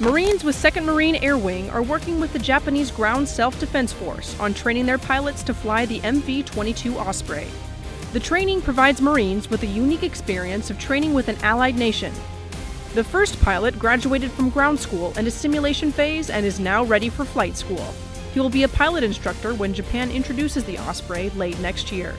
Marines with 2nd Marine Air Wing are working with the Japanese Ground Self Defense Force on training their pilots to fly the MV 22 Osprey. The training provides Marines with a unique experience of training with an allied nation. The first pilot graduated from ground school and a simulation phase and is now ready for flight school. He will be a pilot instructor when Japan introduces the Osprey late next year.